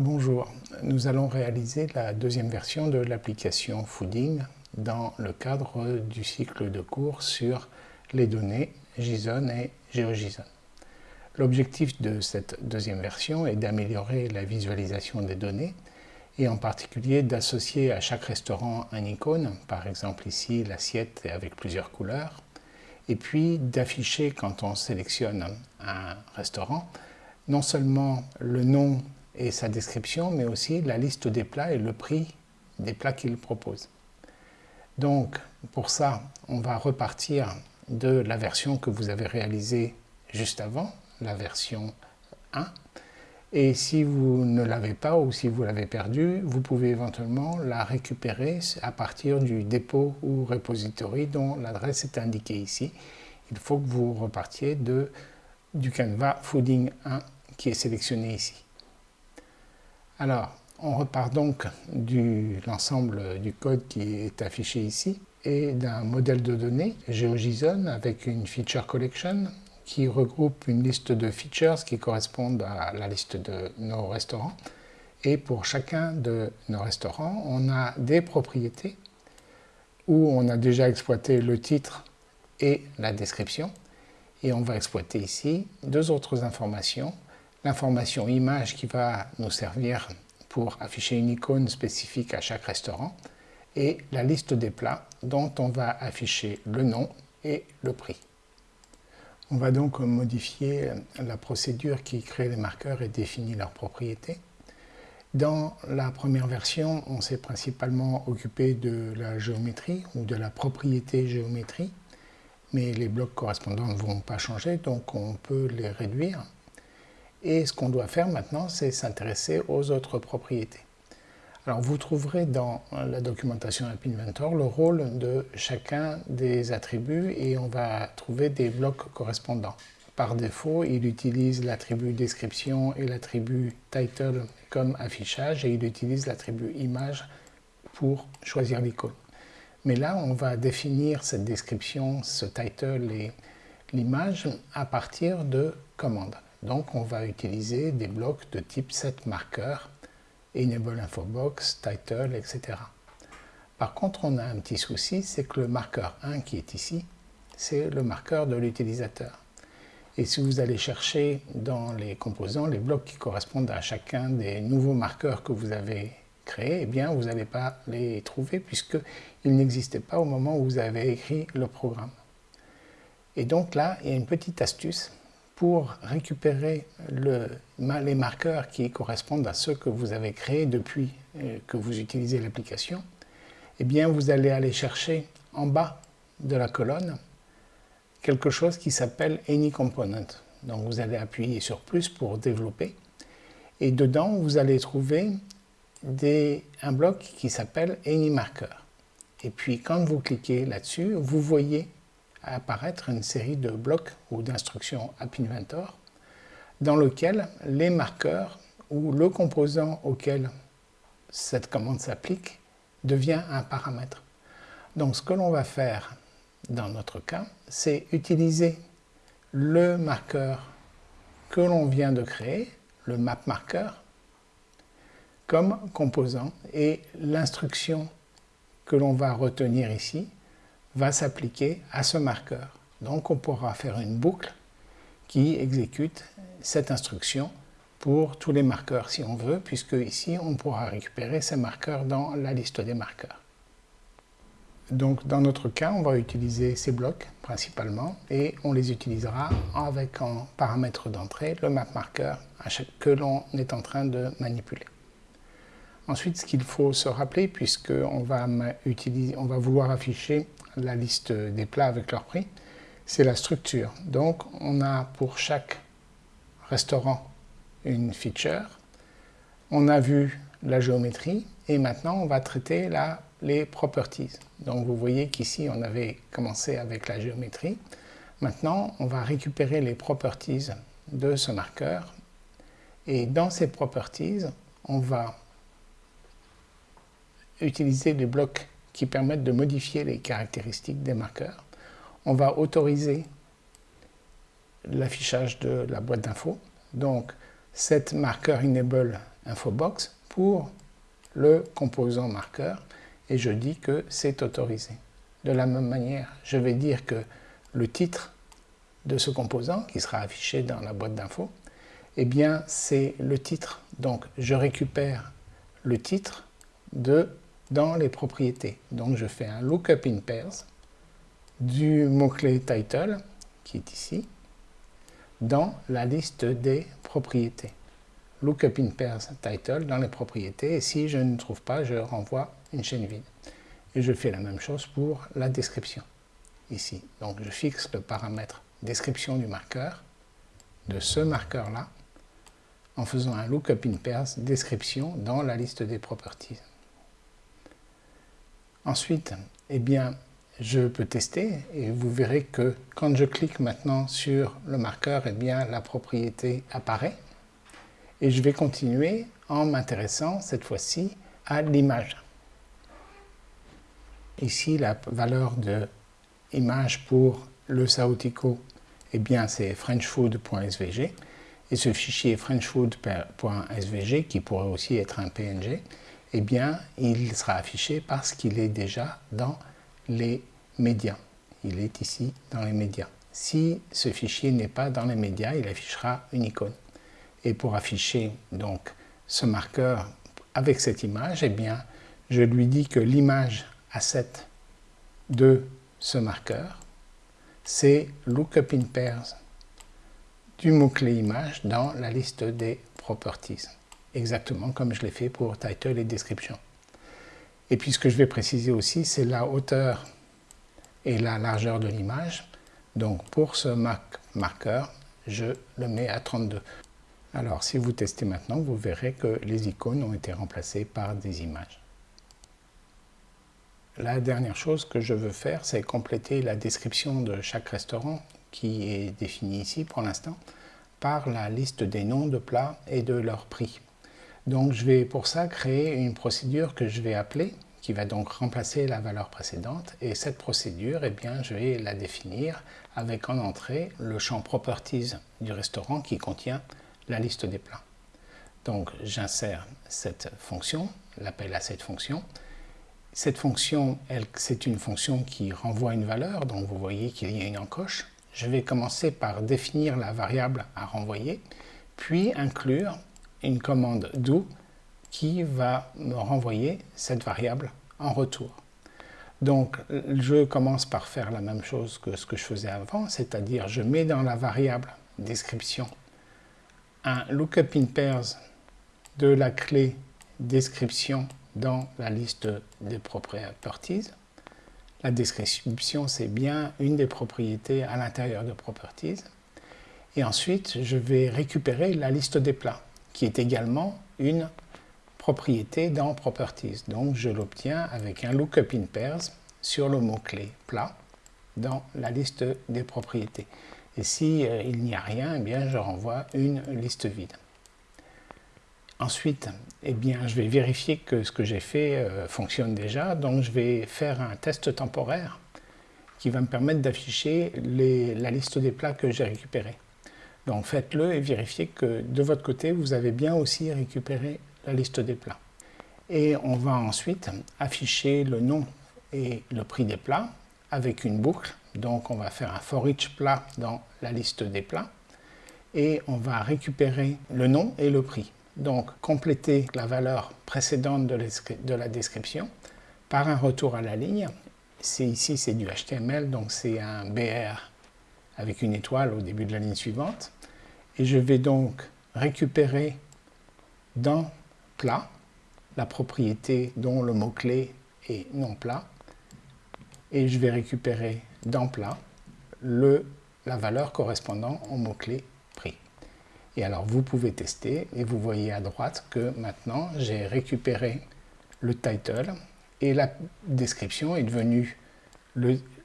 Bonjour, nous allons réaliser la deuxième version de l'application Fooding dans le cadre du cycle de cours sur les données JSON et GeoJSON. L'objectif de cette deuxième version est d'améliorer la visualisation des données et en particulier d'associer à chaque restaurant un icône, par exemple ici l'assiette avec plusieurs couleurs, et puis d'afficher quand on sélectionne un restaurant non seulement le nom et sa description, mais aussi la liste des plats et le prix des plats qu'il propose. Donc, pour ça, on va repartir de la version que vous avez réalisée juste avant, la version 1. Et si vous ne l'avez pas ou si vous l'avez perdue, vous pouvez éventuellement la récupérer à partir du dépôt ou repository dont l'adresse est indiquée ici. Il faut que vous repartiez de, du Canva Fooding 1 qui est sélectionné ici. Alors, on repart donc de l'ensemble du code qui est affiché ici et d'un modèle de données GeoJSON avec une feature collection qui regroupe une liste de features qui correspondent à la liste de nos restaurants. Et pour chacun de nos restaurants, on a des propriétés où on a déjà exploité le titre et la description. Et on va exploiter ici deux autres informations l'information image qui va nous servir pour afficher une icône spécifique à chaque restaurant et la liste des plats dont on va afficher le nom et le prix. On va donc modifier la procédure qui crée les marqueurs et définit leurs propriétés. Dans la première version, on s'est principalement occupé de la géométrie ou de la propriété géométrie, mais les blocs correspondants ne vont pas changer, donc on peut les réduire et ce qu'on doit faire maintenant, c'est s'intéresser aux autres propriétés. Alors vous trouverez dans la documentation App Inventor le rôle de chacun des attributs et on va trouver des blocs correspondants. Par défaut, il utilise l'attribut description et l'attribut title comme affichage et il utilise l'attribut image pour choisir l'icône. Mais là, on va définir cette description, ce title et l'image à partir de commandes. Donc on va utiliser des blocs de type setMarker, enable infobox, title, etc. Par contre, on a un petit souci, c'est que le marqueur 1 qui est ici, c'est le marqueur de l'utilisateur. Et si vous allez chercher dans les composants les blocs qui correspondent à chacun des nouveaux marqueurs que vous avez créés, eh bien vous n'allez pas les trouver puisqu'ils n'existaient pas au moment où vous avez écrit le programme. Et donc là, il y a une petite astuce, pour récupérer les marqueurs qui correspondent à ceux que vous avez créés depuis euh, que vous utilisez l'application, eh bien vous allez aller chercher en bas de la colonne quelque chose qui s'appelle Any Component. Donc vous allez appuyer sur plus pour développer et dedans vous allez trouver un bloc qui s'appelle Any Marker. Et puis quand vous cliquez là-dessus, vous voyez apparaître une série de blocs ou d'instructions App Inventor dans lequel les marqueurs ou le composant auquel cette commande s'applique devient un paramètre. Donc ce que l'on va faire dans notre cas, c'est utiliser le marqueur que l'on vient de créer, le map marqueur, comme composant et l'instruction que l'on va retenir ici va s'appliquer à ce marqueur. Donc on pourra faire une boucle qui exécute cette instruction pour tous les marqueurs si on veut, puisque ici on pourra récupérer ces marqueurs dans la liste des marqueurs. Donc dans notre cas, on va utiliser ces blocs principalement et on les utilisera avec en paramètre d'entrée le map marqueur que l'on est en train de manipuler. Ensuite, ce qu'il faut se rappeler, puisqu'on va, on va vouloir afficher la liste des plats avec leur prix, c'est la structure. Donc, on a pour chaque restaurant une feature. On a vu la géométrie et maintenant, on va traiter les properties. Donc, vous voyez qu'ici, on avait commencé avec la géométrie. Maintenant, on va récupérer les properties de ce marqueur et dans ces properties, on va utiliser les blocs qui permettent de modifier les caractéristiques des marqueurs. On va autoriser l'affichage de la boîte d'infos. Donc, cette marqueur enable infobox pour le composant marqueur et je dis que c'est autorisé. De la même manière, je vais dire que le titre de ce composant qui sera affiché dans la boîte d'infos, eh bien c'est le titre. Donc je récupère le titre de dans les propriétés. Donc je fais un lookup in pairs du mot-clé title qui est ici dans la liste des propriétés. Lookup in pairs title dans les propriétés et si je ne trouve pas, je renvoie une chaîne vide. Et je fais la même chose pour la description ici. Donc je fixe le paramètre description du marqueur de ce marqueur-là en faisant un lookup in pairs description dans la liste des properties. Ensuite, eh bien, je peux tester et vous verrez que quand je clique maintenant sur le marqueur, eh bien, la propriété apparaît. Et je vais continuer en m'intéressant cette fois-ci à l'image. Ici, la valeur de image pour le Saotico, eh bien, c'est frenchfood.svg. Et ce fichier frenchfood.svg, qui pourrait aussi être un PNG, eh bien, il sera affiché parce qu'il est déjà dans les médias. Il est ici dans les médias. Si ce fichier n'est pas dans les médias, il affichera une icône. Et pour afficher donc ce marqueur avec cette image, eh bien, je lui dis que l'image asset de ce marqueur, c'est lookup in pairs du mot-clé image dans la liste des properties exactement comme je l'ai fait pour title et description. Et puis ce que je vais préciser aussi, c'est la hauteur et la largeur de l'image. Donc pour ce marqueur, je le mets à 32. Alors si vous testez maintenant, vous verrez que les icônes ont été remplacées par des images. La dernière chose que je veux faire, c'est compléter la description de chaque restaurant qui est définie ici pour l'instant par la liste des noms de plats et de leur prix. Donc je vais pour ça créer une procédure que je vais appeler, qui va donc remplacer la valeur précédente. Et cette procédure, eh bien, je vais la définir avec en entrée le champ Properties du restaurant qui contient la liste des plats. Donc j'insère cette fonction, l'appel à cette fonction. Cette fonction, c'est une fonction qui renvoie une valeur, donc vous voyez qu'il y a une encoche. Je vais commencer par définir la variable à renvoyer, puis inclure une commande do qui va me renvoyer cette variable en retour. Donc je commence par faire la même chose que ce que je faisais avant, c'est-à-dire je mets dans la variable description un lookup in pairs de la clé description dans la liste des properties. La description, c'est bien une des propriétés à l'intérieur de properties. Et ensuite, je vais récupérer la liste des plats qui est également une propriété dans Properties. Donc je l'obtiens avec un lookup in pairs sur le mot-clé plat dans la liste des propriétés. Et si euh, il n'y a rien, eh bien je renvoie une liste vide. Ensuite, eh bien, je vais vérifier que ce que j'ai fait euh, fonctionne déjà. Donc je vais faire un test temporaire qui va me permettre d'afficher la liste des plats que j'ai récupérés. Donc faites-le et vérifiez que de votre côté, vous avez bien aussi récupéré la liste des plats. Et on va ensuite afficher le nom et le prix des plats avec une boucle. Donc on va faire un for each plat dans la liste des plats et on va récupérer le nom et le prix. Donc compléter la valeur précédente de la description par un retour à la ligne. Ici c'est du HTML, donc c'est un BR avec une étoile au début de la ligne suivante. Et je vais donc récupérer dans plat la propriété dont le mot-clé est non plat. Et je vais récupérer dans plat le, la valeur correspondant au mot-clé prix. Et alors vous pouvez tester et vous voyez à droite que maintenant j'ai récupéré le title et la description est devenue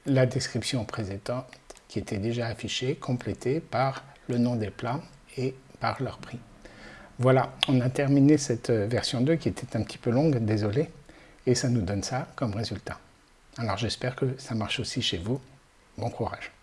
la description précédente qui était déjà affiché, complété par le nom des plats et par leur prix. Voilà, on a terminé cette version 2 qui était un petit peu longue, désolé, et ça nous donne ça comme résultat. Alors j'espère que ça marche aussi chez vous. Bon courage